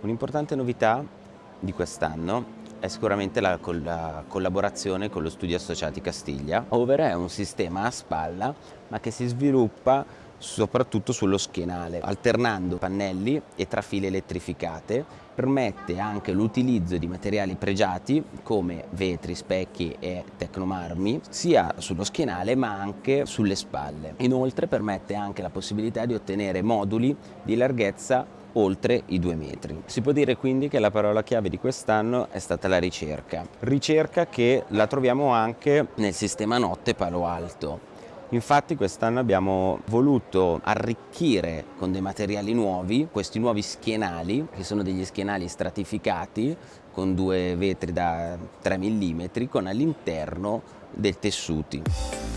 Un'importante novità di quest'anno è sicuramente la, la, collaborazione con lo studio Associati Castiglia. Over è un sistema a spalla ma che si sviluppa soprattutto sullo schienale, alternando pannelli e trafile elettrificate, permette anche l'utilizzo di materiali pregiati come vetri, specchi e tecnomarmi sia sullo schienale ma anche sulle spalle. Inoltre permette anche la possibilità di ottenere moduli di larghezza oltre i due metri. Si può dire quindi che la parola chiave di quest'anno è stata la ricerca. Ricerca che la troviamo anche nel sistema notte Palo Alto. Infatti quest'anno abbiamo voluto arricchire con dei materiali nuovi questi nuovi schienali, che sono degli schienali stratificati con due vetri da 3 mm con all'interno dei tessuti.